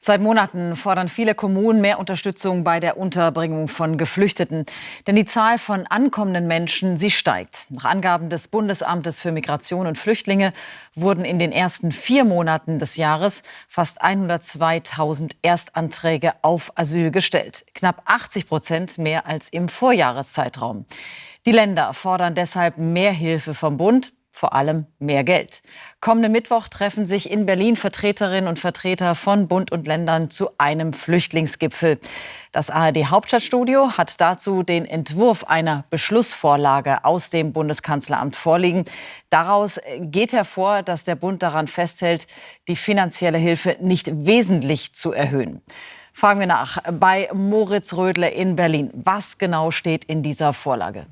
Seit Monaten fordern viele Kommunen mehr Unterstützung bei der Unterbringung von Geflüchteten. Denn die Zahl von ankommenden Menschen, sie steigt. Nach Angaben des Bundesamtes für Migration und Flüchtlinge wurden in den ersten vier Monaten des Jahres fast 102.000 Erstanträge auf Asyl gestellt. Knapp 80 Prozent mehr als im Vorjahreszeitraum. Die Länder fordern deshalb mehr Hilfe vom Bund vor allem mehr Geld. Kommenden Mittwoch treffen sich in Berlin Vertreterinnen und Vertreter von Bund und Ländern zu einem Flüchtlingsgipfel. Das ARD Hauptstadtstudio hat dazu den Entwurf einer Beschlussvorlage aus dem Bundeskanzleramt vorliegen. Daraus geht hervor, dass der Bund daran festhält, die finanzielle Hilfe nicht wesentlich zu erhöhen. Fragen wir nach bei Moritz Rödle in Berlin. Was genau steht in dieser Vorlage?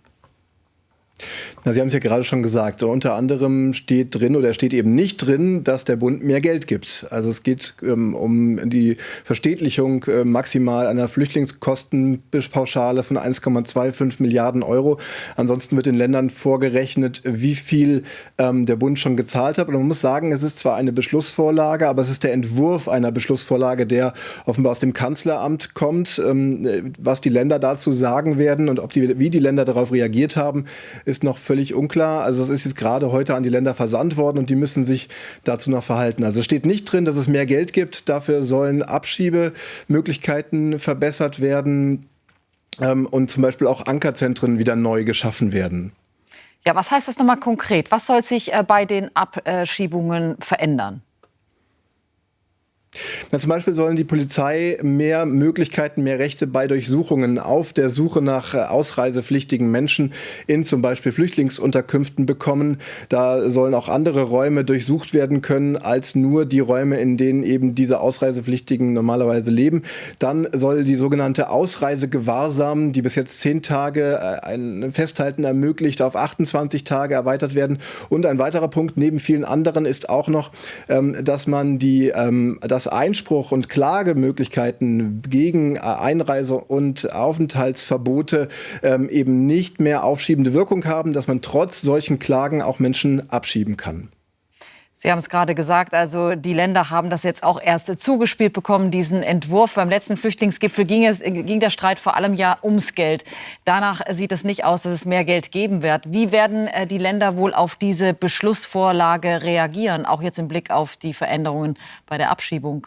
Na, Sie haben es ja gerade schon gesagt. Unter anderem steht drin oder steht eben nicht drin, dass der Bund mehr Geld gibt. Also es geht ähm, um die Verstädtlichung äh, maximal einer Flüchtlingskostenpauschale von 1,25 Milliarden Euro. Ansonsten wird den Ländern vorgerechnet, wie viel ähm, der Bund schon gezahlt hat. Und man muss sagen, es ist zwar eine Beschlussvorlage, aber es ist der Entwurf einer Beschlussvorlage, der offenbar aus dem Kanzleramt kommt. Ähm, was die Länder dazu sagen werden und ob die, wie die Länder darauf reagiert haben, ist noch völlig unklar. Also es ist jetzt gerade heute an die Länder versandt worden und die müssen sich dazu noch verhalten. Also es steht nicht drin, dass es mehr Geld gibt. Dafür sollen Abschiebemöglichkeiten verbessert werden ähm, und zum Beispiel auch Ankerzentren wieder neu geschaffen werden. Ja, was heißt das nochmal konkret? Was soll sich äh, bei den Abschiebungen verändern? Na, zum Beispiel sollen die Polizei mehr Möglichkeiten, mehr Rechte bei Durchsuchungen auf der Suche nach äh, ausreisepflichtigen Menschen in zum Beispiel Flüchtlingsunterkünften bekommen. Da sollen auch andere Räume durchsucht werden können als nur die Räume, in denen eben diese Ausreisepflichtigen normalerweise leben. Dann soll die sogenannte Ausreisegewahrsam, die bis jetzt zehn Tage äh, ein Festhalten ermöglicht, auf 28 Tage erweitert werden. Und ein weiterer Punkt neben vielen anderen ist auch noch, ähm, dass man die, ähm, das Einspruch und Klagemöglichkeiten gegen äh, Einreise- und Aufenthaltsverbote ähm, eben nicht mehr aufschiebende Wirkung haben, dass man trotz solchen Klagen auch Menschen abschieben kann. Sie haben es gerade gesagt, also die Länder haben das jetzt auch erst zugespielt bekommen, diesen Entwurf. Beim letzten Flüchtlingsgipfel ging, es, ging der Streit vor allem ja ums Geld. Danach sieht es nicht aus, dass es mehr Geld geben wird. Wie werden äh, die Länder wohl auf diese Beschlussvorlage reagieren, auch jetzt im Blick auf die Veränderungen bei der Abschiebung?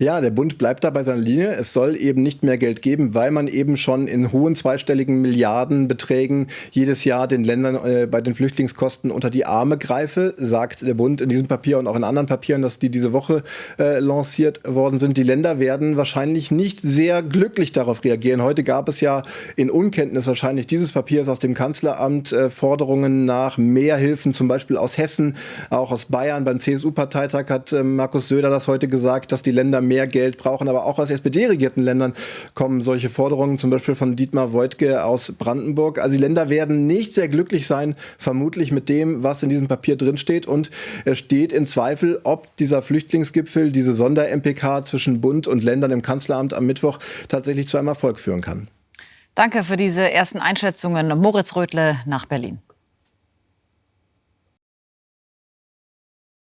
Ja, der Bund bleibt da bei seiner Linie. Es soll eben nicht mehr Geld geben, weil man eben schon in hohen zweistelligen Milliardenbeträgen jedes Jahr den Ländern äh, bei den Flüchtlingskosten unter die Arme greife, sagt der Bund in diesem Papier und auch in anderen Papieren, dass die diese Woche äh, lanciert worden sind. Die Länder werden wahrscheinlich nicht sehr glücklich darauf reagieren. Heute gab es ja in Unkenntnis wahrscheinlich dieses Papiers aus dem Kanzleramt äh, Forderungen nach mehr Hilfen, zum Beispiel aus Hessen, auch aus Bayern. Beim CSU-Parteitag hat äh, Markus Söder das heute gesagt, dass die Länder mehr Geld brauchen. Aber auch aus SPD-regierten Ländern kommen solche Forderungen, zum Beispiel von Dietmar Woidke aus Brandenburg. Also die Länder werden nicht sehr glücklich sein, vermutlich mit dem, was in diesem Papier drinsteht. Und es steht in Zweifel, ob dieser Flüchtlingsgipfel, diese Sonder-MPK zwischen Bund und Ländern im Kanzleramt am Mittwoch tatsächlich zu einem Erfolg führen kann. Danke für diese ersten Einschätzungen. Moritz Rödle nach Berlin.